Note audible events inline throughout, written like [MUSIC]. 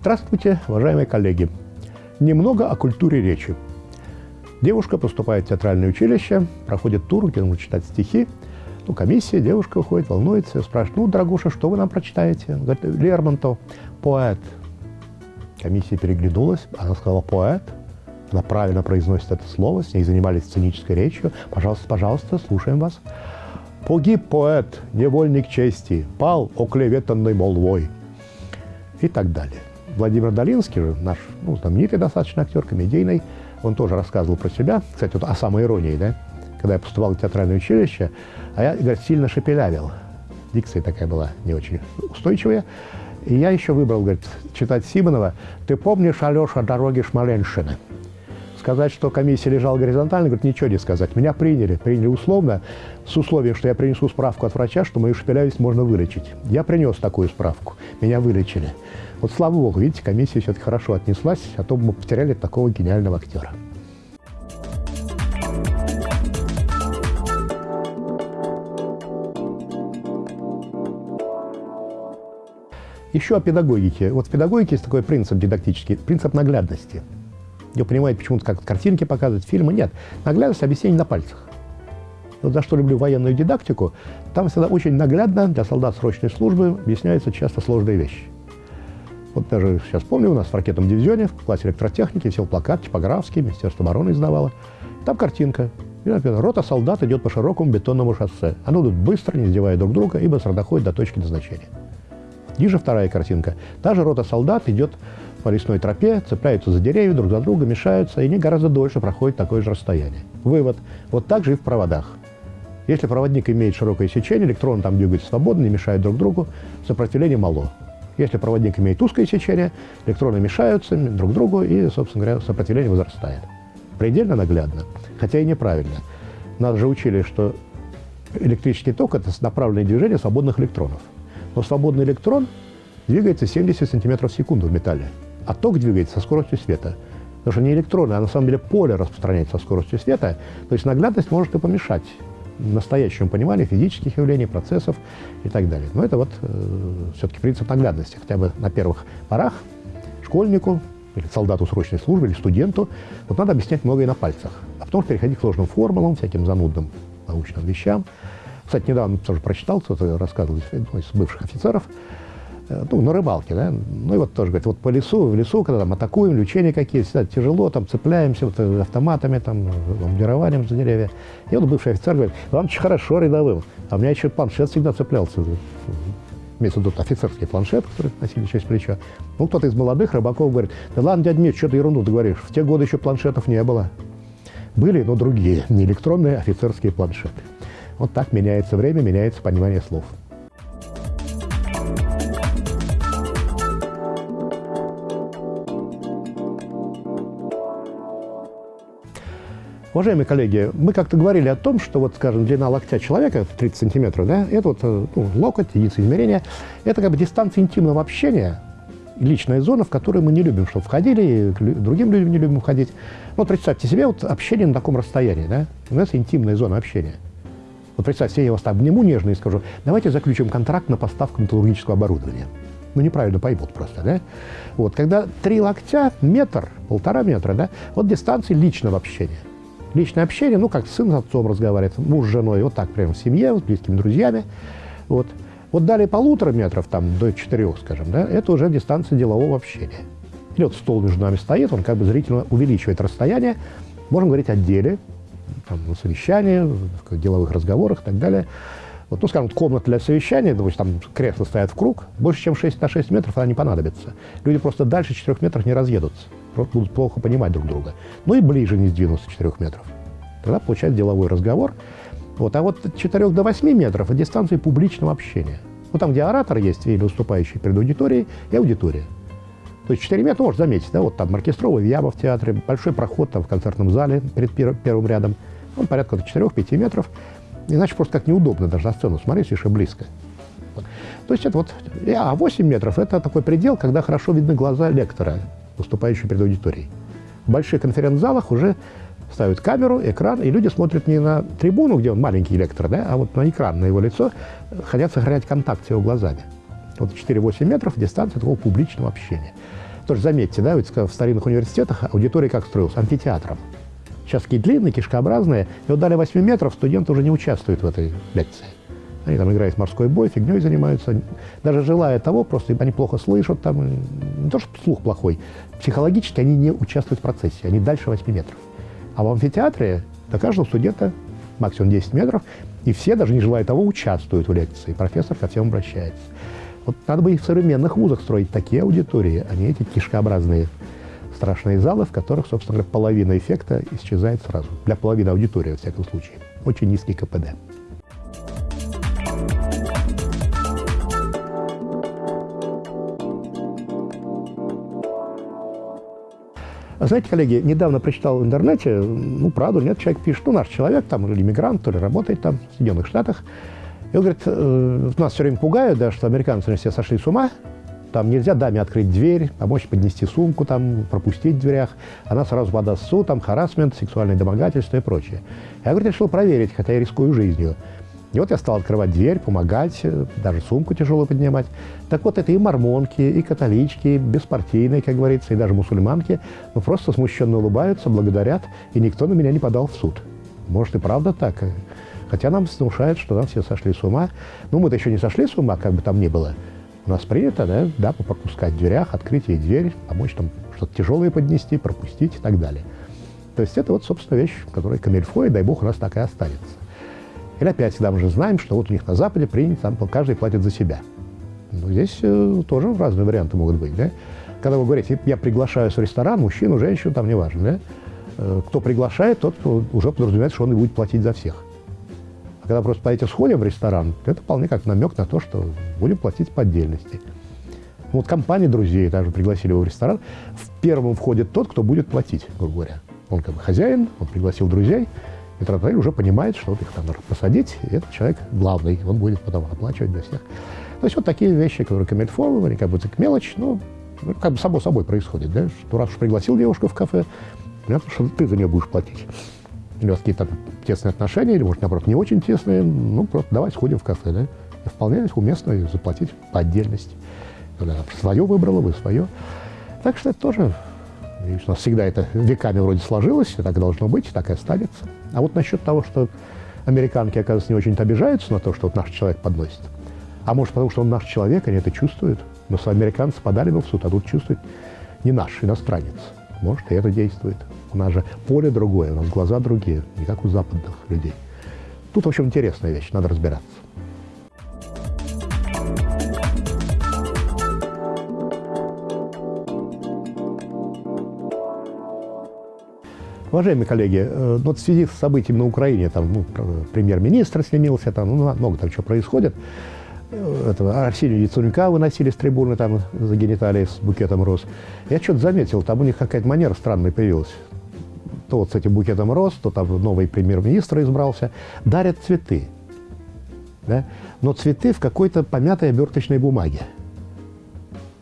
Здравствуйте, уважаемые коллеги. Немного о культуре речи. Девушка поступает в театральное училище, проходит тур, где нужно читать стихи. Ну, комиссия, девушка выходит, волнуется, спрашивает, ну, дорогуша, что вы нам прочитаете? Говорит, Лермонтов, поэт. Комиссия переглянулась, она сказала «поэт». Она правильно произносит это слово, с ней занимались сценической речью. Пожалуйста, пожалуйста, слушаем вас. Погиб поэт, невольник чести, пал оклеветанной молвой. И так далее. Владимир Долинский же, наш ну, знаменитый достаточно актер, комедийный, он тоже рассказывал про себя, кстати, вот о самой иронии, да, когда я поступал в театральное училище, а я, говорит, сильно шепелявил. Дикция такая была не очень устойчивая. И я еще выбрал, говорит, читать Симонова «Ты помнишь, Алеша, дороги Шмаленшины?» Сказать, что комиссия лежала горизонтально, говорит, ничего не сказать. Меня приняли, приняли условно, с условием, что я принесу справку от врача, что мою шепелявость можно вылечить. Я принес такую справку, меня вылечили. Вот слава богу, видите, комиссия все-таки хорошо отнеслась, а то бы мы потеряли такого гениального актера. Еще о педагогике. Вот в педагогике есть такой принцип дидактический, принцип наглядности. Вы понимаете, почему-то как картинки показывают, фильмы. Нет, наглядность объяснение на пальцах. Вот за что люблю военную дидактику, там всегда очень наглядно для солдат срочной службы объясняются часто сложные вещи. Вот даже сейчас помню, у нас в ракетном дивизионе, в классе электротехники, висел плакат типографский, Министерство обороны издавало. Там картинка. И написано, рота солдат идет по широкому бетонному шоссе. Оно идут быстро, не сдевая друг друга, и быстро доходит до точки назначения. Ниже вторая картинка. Та же рота солдат идет по лесной тропе, цепляются за деревья, друг за друга, мешаются, и они гораздо дольше проходят такое же расстояние. Вывод. Вот так же и в проводах. Если проводник имеет широкое сечение, электроны там двигаются свободно, не мешают друг другу, сопротивление мало. Если проводник имеет узкое сечение, электроны мешаются друг другу, и, собственно говоря, сопротивление возрастает. Предельно наглядно, хотя и неправильно. Нас же учили, что электрический ток – это направленное движение свободных электронов. Но свободный электрон двигается 70 сантиметров в секунду в металле, а ток двигается со скоростью света. Потому что не электроны, а на самом деле поле распространяется со скоростью света, то есть наглядность может и помешать настоящему пониманию физических явлений, процессов и так далее. Но это вот э, все-таки принцип наглядности, хотя бы на первых порах школьнику или солдату срочной службы, или студенту, вот надо объяснять многое на пальцах, а потом переходить к сложным формулам, всяким занудным научным вещам. Кстати, недавно тоже прочитал, кто-то рассказывал из бывших офицеров, Э, ну, на рыбалке, да, ну и вот тоже, говорит, вот по лесу, в лесу, когда там атакуем, лечение какие-то, всегда тяжело, там цепляемся вот, э, автоматами, там, бомбированием за деревья. И вот бывший офицер говорит, вам очень хорошо рядовым, а у меня еще планшет всегда цеплялся, имеется в виду офицерский планшет, который носили через плечо. Ну, кто-то из молодых рыбаков говорит, да ладно, дядь Миш, что ты ерунду ты говоришь, в те годы еще планшетов не было. Были, но другие, не электронные офицерские планшеты. Вот так меняется время, меняется понимание слов. Уважаемые коллеги, мы как-то говорили о том, что, вот, скажем, длина локтя человека 30 сантиметров, да, это вот э, ну, локоть, единица измерения, это как бы дистанция интимного общения, личная зона, в которую мы не любим, чтобы входили, и другим людям не любим входить. Вот представьте себе вот общение на таком расстоянии, да, у нас интимная зона общения. Вот представьте, я вас обниму нежно и скажу, давайте заключим контракт на поставку металлургического оборудования. Ну, неправильно поймут просто, да? Вот, когда три локтя, метр, полтора метра, да, вот дистанция личного общения. Личное общение, ну, как сын с отцом разговаривает, муж с женой, вот так прямо в семье, с близкими друзьями. Вот. Вот далее полутора метров, там, до четырех, скажем, да, это уже дистанция делового общения. Или вот стол между нами стоит, он как бы зрительно увеличивает расстояние. Можем говорить о деле, там, на совещании, в деловых разговорах и так далее. Вот, ну, скажем, комната для совещания, допустим, там кресла стоят в круг, больше, чем 6 на 6 метров она не понадобится. Люди просто дальше 4 метров не разъедутся будут плохо понимать друг друга. Ну и ближе не сдвинуться 4 метров. Тогда получается деловой разговор. Вот. А вот от 4 до 8 метров – это дистанция публичного общения. Ну, там, где оратор есть или выступающий перед аудиторией, и аудитория. То есть 4 метра можно заметить, да, вот там оркестровый Вьяба в театре, большой проход там в концертном зале перед первым рядом, он порядка 4-5 метров, иначе просто как неудобно даже на сцену смотреть, слишком близко. То есть это вот, а 8 метров – это такой предел, когда хорошо видны глаза лектора, выступающий перед аудиторией. В больших конференц-залах уже ставят камеру, экран, и люди смотрят не на трибуну, где он маленький лектор, да, а вот на экран, на его лицо, хотят сохранять контакт с его глазами. Вот 4-8 метров дистанция такого публичного общения. Тоже заметьте, да, ведь в старинных университетах аудитория как строилась? Амфитеатром. Сейчас такие длинные, кишкообразные. И вот дали 8 метров, студенты уже не участвуют в этой лекции. Они там играют в морской бой, фигней занимаются. Даже желая того, просто они плохо слышат, там, не то, что слух плохой, психологически они не участвуют в процессе, они дальше 8 метров. А в амфитеатре до каждого студента максимум 10 метров, и все, даже не желая того, участвуют в лекции. Профессор ко всем обращается. Вот надо бы и в современных вузах строить такие аудитории, а не эти кишкообразные страшные залы, в которых, собственно говоря, половина эффекта исчезает сразу. Для половины аудитории, во всяком случае. Очень низкий КПД. Знаете, коллеги, недавно прочитал в интернете, ну, правду, нет, человек пишет, ну, наш человек там, или иммигрант, то ли работает там в Соединенных Штатах. И он говорит, э, нас все время пугают, да, что американцы все сошли с ума, там нельзя даме открыть дверь, помочь поднести сумку, там, пропустить в дверях. Она сразу подаст суд, там, харасмент, сексуальное домогательство и прочее. Я, говорит, решил проверить, хотя я рискую жизнью. И вот я стал открывать дверь, помогать, э, даже сумку тяжелую поднимать. Так вот, это и мормонки, и католички, беспартийные, как говорится, и даже мусульманки, ну, просто смущенно улыбаются, благодарят, и никто на меня не подал в суд. Может, и правда так. Хотя нам внушают, что нам все сошли с ума. Ну, мы-то еще не сошли с ума, как бы там ни было. У нас принято, да, да, пропускать в дверях, открыть ей дверь, помочь там что-то тяжелое поднести, пропустить и так далее. То есть это вот, собственно, вещь, которая камельфо, и дай бог, у нас так и останется. Или опять всегда мы же знаем, что вот у них на Западе принято, там каждый платит за себя. Но здесь э, тоже разные варианты могут быть, да? Когда вы говорите, я приглашаю в ресторан мужчину, женщину, там неважно, да? Э, кто приглашает, тот уже подразумевает, что он и будет платить за всех. Когда просто поедете сходим в ресторан, это вполне как намек на то, что будем платить по отдельности. Вот компания друзей даже пригласили его в ресторан. В первом входит тот, кто будет платить, грубо говоря. Он как бы хозяин, он пригласил друзей, Метродотель уже понимает, что вот их надо посадить, и этот человек главный, он будет потом оплачивать для всех. То есть вот такие вещи, которые камельфо, они как бы так мелочь, но ну, как бы само собой происходит, да, что раз уж пригласил девушку в кафе, понятно, что ты за нее будешь платить. Или у вас какие-то тесные отношения, или, может, наоборот, не очень тесные, ну, просто давай сходим в кафе, да, и вполне уместно заплатить по отдельности. Она свое выбрала, вы свое. Так что это тоже у нас всегда это веками вроде сложилось, и так должно быть, так и останется. А вот насчет того, что американки, оказывается, не очень-то обижаются на то, что вот наш человек подносит. А может, потому что он наш человек, они это чувствуют. Но американцы подали бы в суд, а тут чувствует не наш, иностранец. Может, и это действует. У нас же поле другое, у нас глаза другие, не как у западных людей. Тут, в общем, интересная вещь, надо разбираться. Уважаемые коллеги, э, вот в связи с событиями на Украине, там, ну, премьер-министр снимился, там, ну, много там чего происходит, э, этого Арсению Яценюка выносили с трибуны там за гениталии с букетом роз. Я что-то заметил, там у них какая-то манера странная появилась. То вот с этим букетом роз, то там новый премьер-министр избрался. Дарят цветы. Да? Но цветы в какой-то помятой оберточной бумаге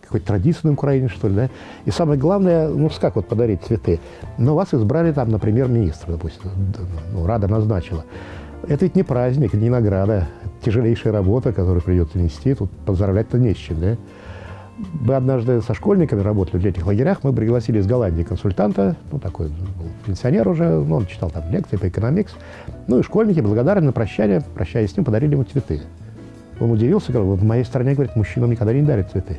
какой-то традиции на Украине, что ли, да? И самое главное, ну, как вот подарить цветы? Ну, вас избрали там, например, министр, допустим, ну, Рада назначила. Это ведь не праздник, не награда, тяжелейшая работа, которую придется нести, тут поздравлять-то не с чем, да? Мы однажды со школьниками работали в летних лагерях, мы пригласили из Голландии консультанта, ну, такой был пенсионер уже, ну, он читал там лекции по экономикс. Ну, и школьники, благодарны на прощание, прощаясь с ним, подарили ему цветы. Он удивился, говорил, в моей стране, говорит, мужчинам никогда не дарят цветы.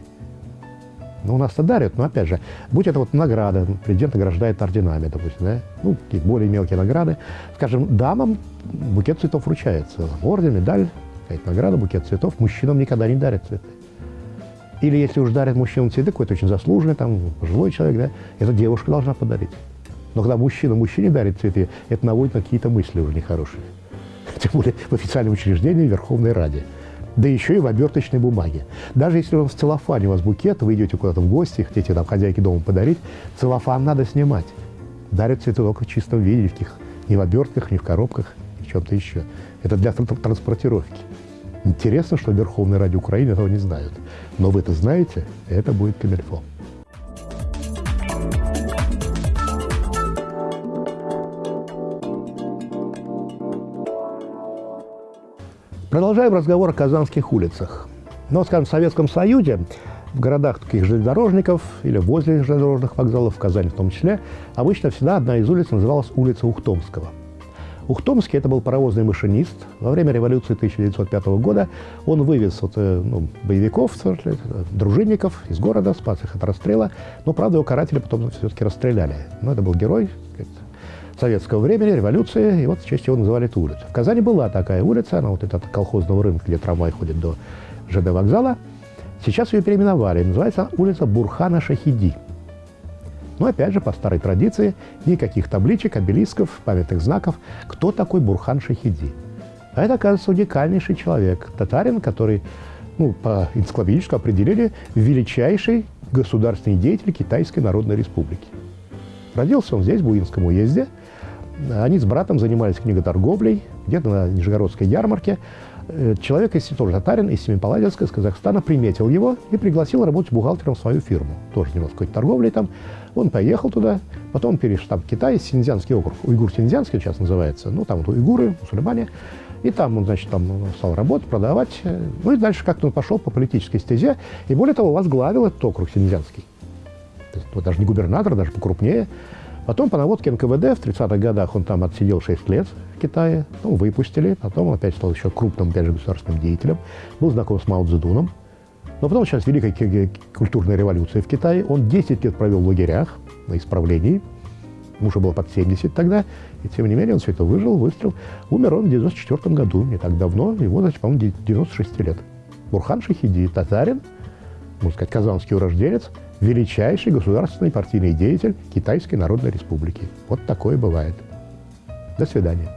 Ну, у нас-то дарят, но опять же, будь это вот награда, президент награждает орденами, допустим, да? ну, какие-то более мелкие награды. Скажем, дамам букет цветов вручается, орден, медаль, какая-то награда, букет цветов, мужчинам никогда не дарят цветы. Или если уж дарят мужчинам цветы, какой-то очень заслуженный, там, пожилой человек, да, это девушка должна подарить. Но когда мужчина мужчине дарит цветы, это наводит на какие-то мысли уже нехорошие. [LAUGHS] Тем более в официальном учреждении Верховной Раде да еще и в оберточной бумаге. Даже если он в целлофане у вас букет, вы идете куда-то в гости, хотите там хозяйке дома подарить, целлофан надо снимать. Дарят цветы только в чистом виде, в каких, не в обертках, не в коробках, ни в чем-то еще. Это для транспортировки. Интересно, что Верховной Ради Украины этого не знают. Но вы это знаете, это будет камельфо. Продолжаем разговор о казанских улицах. Но, скажем, в Советском Союзе в городах таких железнодорожников или возле железнодорожных вокзалов, в Казани в том числе, обычно всегда одна из улиц называлась улица Ухтомского. Ухтомский – это был паровозный машинист. Во время революции 1905 года он вывез вот, э, ну, боевиков, дружинников из города, спас их от расстрела. Но, правда, его каратели потом все-таки расстреляли. Но это был герой советского времени, революции, и вот в честь его называли эту улицу. В Казани была такая улица, она вот это от колхозного рынка, где трамвай ходит до ЖД вокзала. Сейчас ее переименовали, называется улица Бурхана Шахиди. Но опять же, по старой традиции, никаких табличек, обелисков, памятных знаков. Кто такой Бурхан Шахиди? А это, оказывается, уникальнейший человек, татарин, который, ну, по энциклопедическому определили, величайший государственный деятель Китайской Народной Республики. Родился он здесь, в Буинском уезде. Они с братом занимались книготорговлей, где-то на Нижегородской ярмарке. Э, человек, если тоже татарин, из Семипаладинска, из Казахстана, приметил его и пригласил работать бухгалтером в свою фирму. Тоже занимался какой-то торговлей там. Он поехал туда, потом перешел там в Китай, Синьцзянский округ, Уйгур-Синьцзянский сейчас называется, ну, там вот уйгуры, мусульмане. И там он, значит, там стал работать, продавать. Ну и дальше как-то он пошел по политической стезе. И более того, возглавил этот округ Синьцзянский. То есть, вот, даже не губернатор, даже покрупнее. Потом по наводке НКВД в 30-х годах он там отсидел 6 лет в Китае, ну, выпустили, потом он опять стал еще крупным, опять же, государственным деятелем, был знаком с Мао Цзэдуном. Но потом сейчас Великая культурная революция в Китае, он 10 лет провел в лагерях на исправлении, ему уже было под 70 тогда, и тем не менее он все это выжил, выстрел. Умер он в 94 году, не так давно, ему, значит, по-моему, 96 лет. Бурхан Шахиди, татарин, можно сказать, казанский урожденец – величайший государственный партийный деятель Китайской Народной Республики. Вот такое бывает. До свидания.